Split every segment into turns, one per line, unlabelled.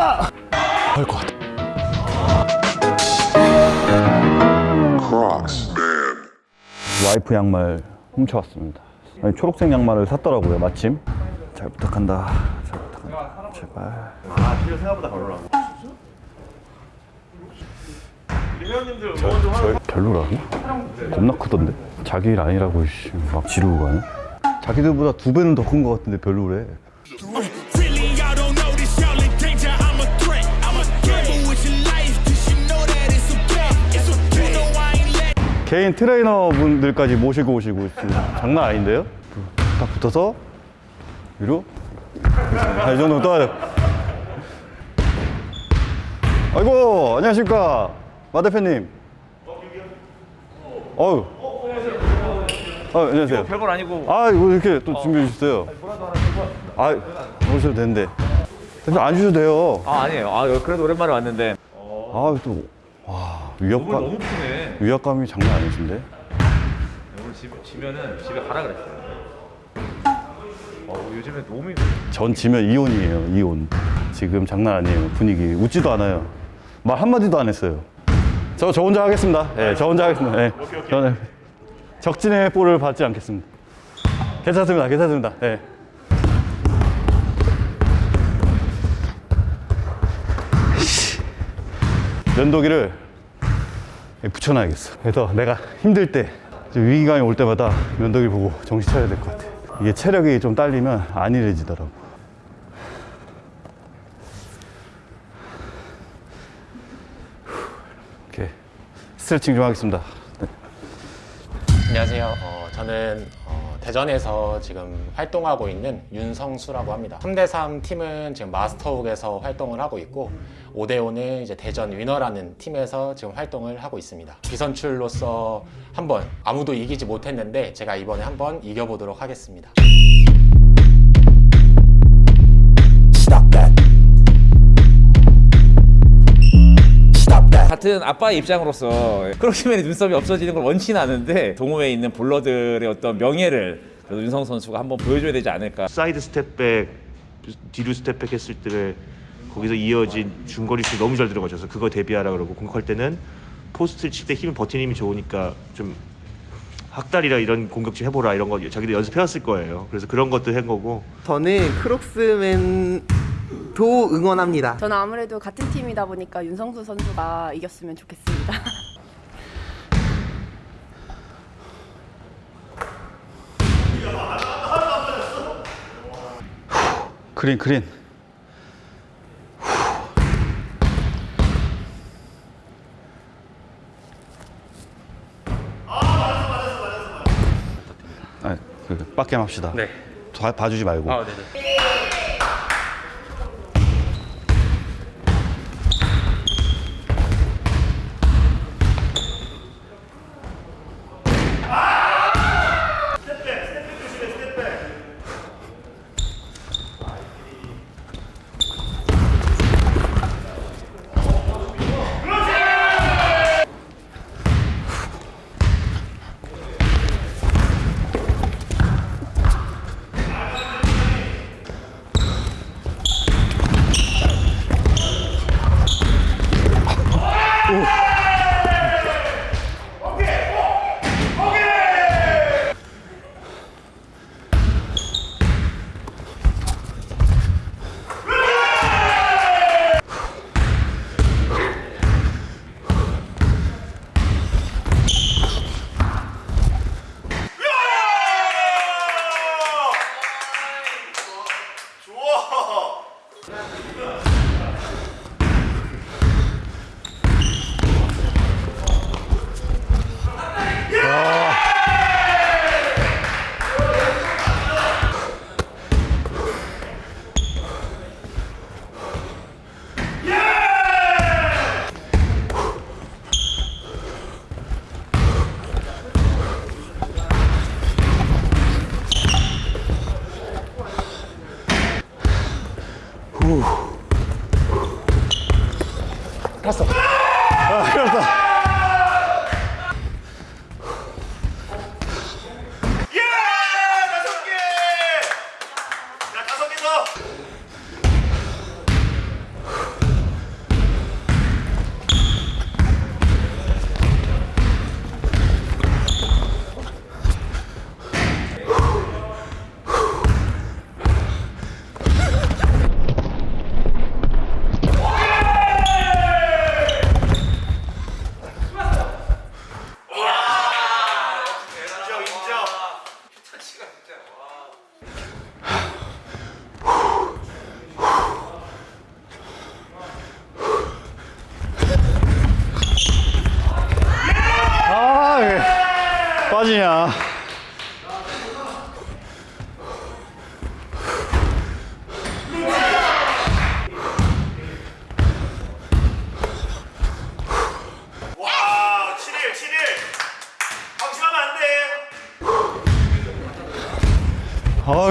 아! 할것 같아. 와이프 양말 훔쳐왔습니다. 아니, 초록색 양말을 샀더라고요, 마침. 잘 부탁한다. 잘 부탁한다. 제발.
아, 필요 생각보다 별로라고. 응원 좀 하고
별로라고? 겁나 크던데? 자기 일 아니라고 씨, 막 지르고 가네? 자기들보다 두 배는 더 큰 것 같은데 별로래. 개인 트레이너 분들까지 모시고 오시고. 장난 아닌데요? 딱 붙어서 위로 아, 이 정도 떠야 돼. 아이고 안녕하십니까 마 대표님. 어유. 아 안녕하세요.
별건 아니고
아 이거 이렇게 또 준비해 주셨어요. 아 오셔도 되는데. 대표 안 주셔도 돼요.
아 아니에요. 아 그래도 오랜만에 왔는데
아또 와 위압감
너무 크네.
위압감이 장난 아니신데.
오늘 집 지면은 집에 가라 그랬어요. 어 요즘에 너무
전 지면 이혼이에요 이혼 지금 장난 아니에요 분위기 웃지도 않아요 말 한마디도 안 했어요 저, 저 혼자 하겠습니다 예, 저 혼자 하겠습니다 예. 저는 적진의 볼을 받지 않겠습니다 괜찮습니다 괜찮습니다 예. 씨. 면도기를 붙여놔야겠어 그래서 내가 힘들 때 위기감이 올 때마다 면도기 보고 정신 차려야 될 것 같아 이게 체력이 좀 딸리면 안 일해지더라고 이렇게 스트레칭 좀 하겠습니다 네.
안녕하세요. 어, 저는 어, 대전에서 지금 활동하고 있는 윤성수라고 합니다. 3대3 팀은 지금 마스터욱에서 활동을 하고 있고 5대5는 이제 대전 Winner라는 팀에서 지금 활동을 하고 있습니다. 비선출로서 한번 아무도 이기지 못했는데 제가 이번에 한번 이겨보도록 하겠습니다.
같은 아빠의 입장으로서 Crocs Man의 눈썹이 없어지는 걸 원치는 않은데 동호회에 있는 baller들의 어떤 명예를 그래도 윤성 선수가 한번 보여줘야 되지 않을까
side step back 뒤로 step back 했을 때 거기서 이어진 중거리 슛 너무 잘 들어가셔서 그거 대비하라 그러고 공격할 때는 포스트를 칠 때힘 버티는 힘이 좋으니까 좀 학다리라 이런 공격 좀 해보라 이런 거 자기도 연습해왔을 거예요. 그래서 그런 것도 한 거고
저는 Crocs Man 도 응원합니다.
저는 아무래도 같은 팀이다 보니까 윤성수 선수가 이겼으면 좋겠습니다.
크린 크린 아, 그 빡겜 합시다.
네.
봐- 봐주지 말고.
아 네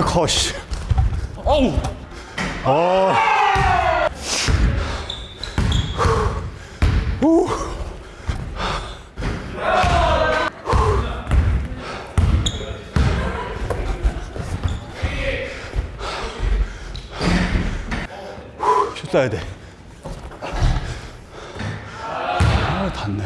거시. 어우. 어. 후. 슛 따야 돼. 아, 닿네.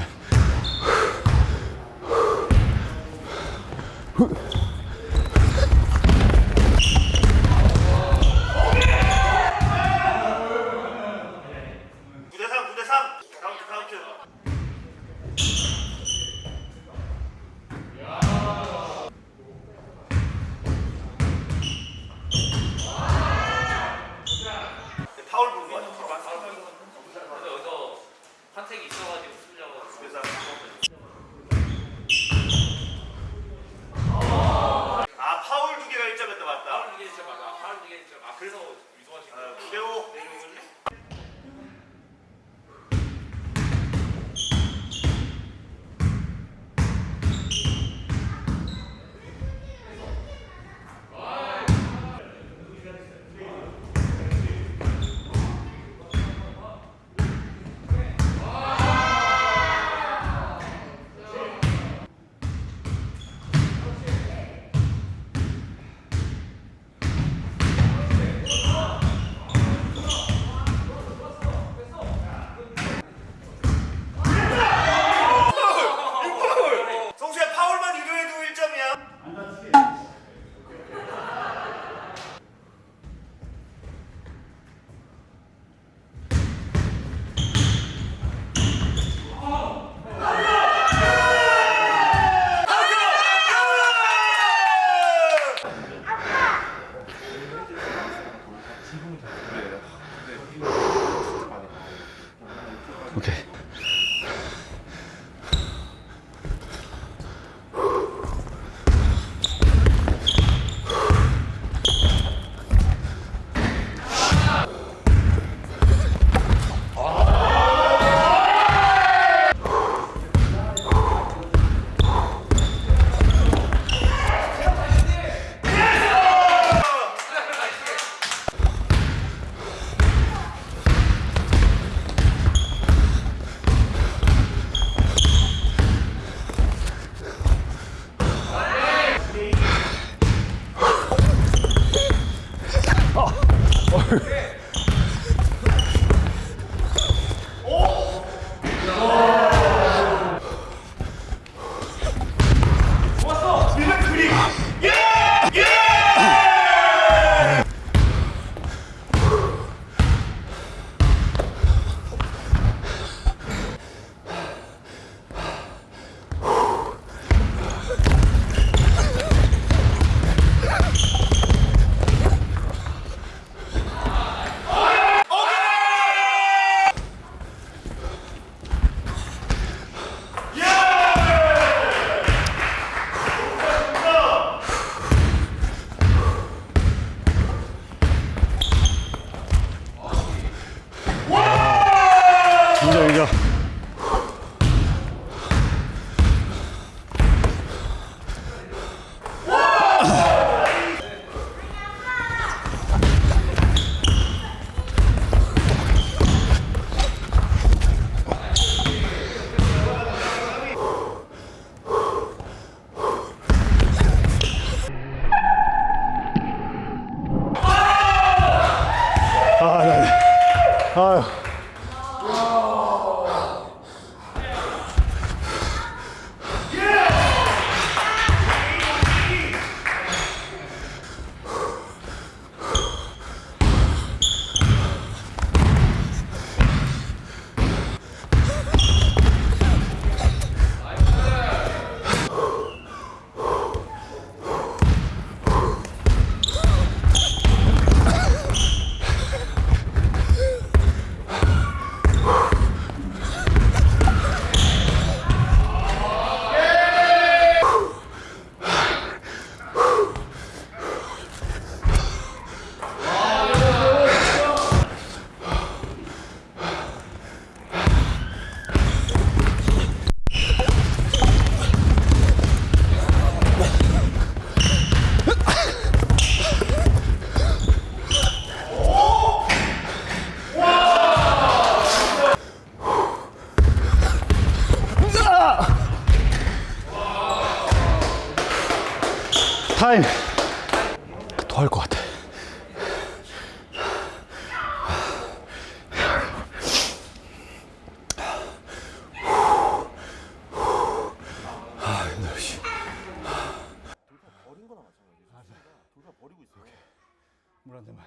물한 대만.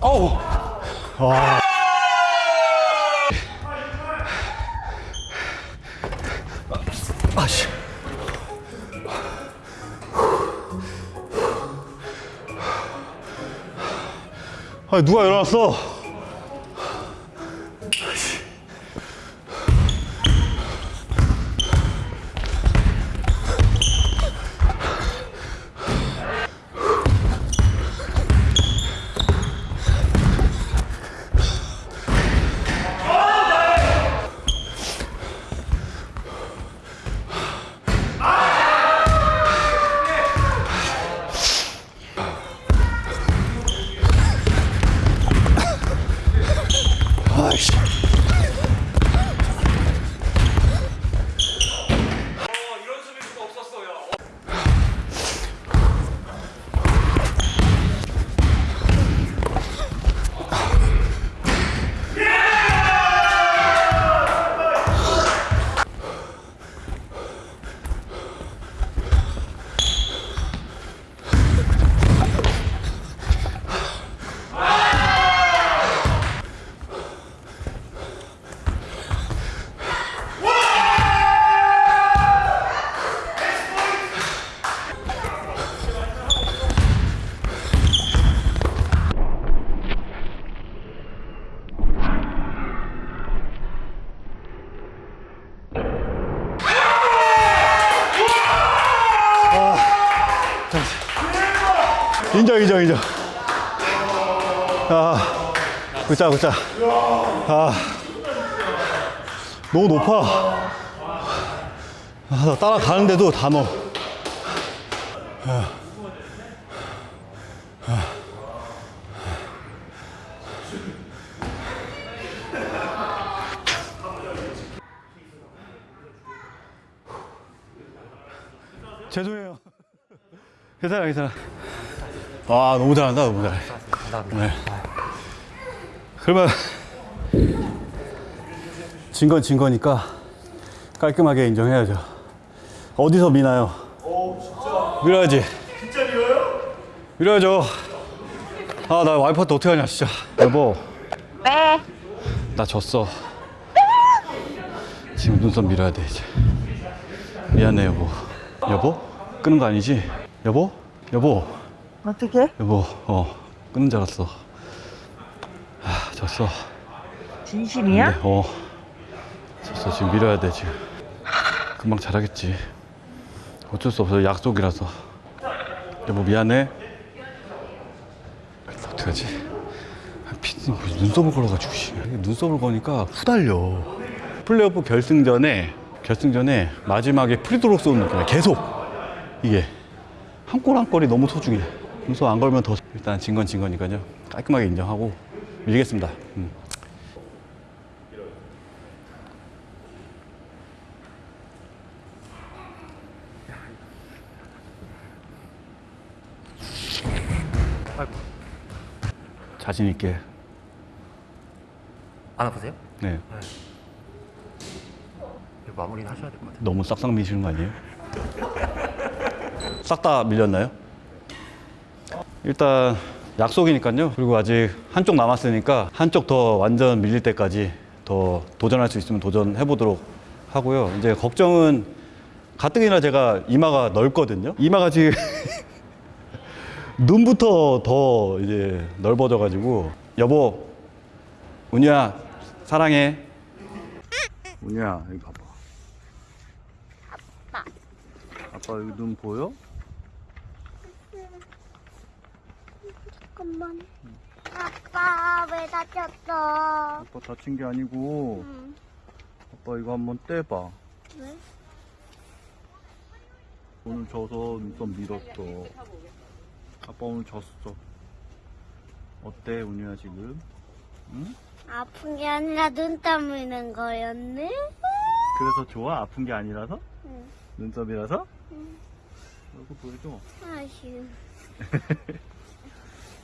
어우. 와. 아씨. 누가 일어났어? 인정, 인정, 인정. 아, 굿자, 굿자. 아, 너무 높아. 아, 나 따라가는데도 다 넣어. 죄송해요. 괜찮아, 괜찮아. 와, 너무 잘한다, 너무 잘해. 네. 그러면, 진 건 진 거니까 깔끔하게 인정해야죠. 어디서 미나요? 밀어야지. 진짜 밀어요? 밀어야죠. 아, 나 와이퍼한테 어떻게 하냐, 진짜. 여보.
네.
나 졌어. 지금 눈썹 밀어야 돼, 이제. 미안해, 여보. 여보? 끄는 거 아니지? 여보? 여보?
어떻게?
여보, 어, 끊는 줄 알았어. 아, 졌어.
진심이야?
근데, 어, 졌어. 지금 밀어야 돼, 지금. 금방 잘하겠지. 어쩔 수 없어. 약속이라서. 여보, 미안해. 어떡하지? 아, 피디 눈썹을 걸어가지고, 씨. 눈썹을 거니까 후달려. 플레이오프 결승전에, 결승전에 마지막에 프리드로 쏘는 느낌이야. 계속. 이게. 한 골 한 골이 너무 소중해. 눈썹 안 걸면 더 일단 진 건 진 거니까요. 깔끔하게 인정하고 밀겠습니다. 음. 자신 있게.
안 아프세요?
네.
이거 마무리는 하셔야 될 것 같아요.
너무 싹싹 미시는 거 아니에요? 싹 다 밀렸나요? 일단 약속이니까요. 그리고 아직 한쪽 남았으니까 한쪽 더 완전 밀릴 때까지 더 도전할 수 있으면 도전해 보도록 하고요. 이제 걱정은 가뜩이나 제가 이마가 넓거든요. 이마가 지금 눈부터 더 이제 넓어져 가지고 여보 운유야 사랑해. 운유야 여기 봐봐. 아빠 여기 눈 보여?
잠깐만. 아빠 왜 다쳤어?
아빠 다친 게 아니고
응.
아빠 이거 한번 떼봐
왜?
오늘 져서 눈썹 밀었어. 아빠 오늘 졌어. 어때, 운유야, 지금? 응?
아픈 게 아니라 눈 떠무는 거였네?
그래서 좋아? 아픈 게 아니라서?
응.
눈썹이라서? 얼굴 보여줘.
아쉬워.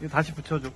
이거 다시 붙여줘.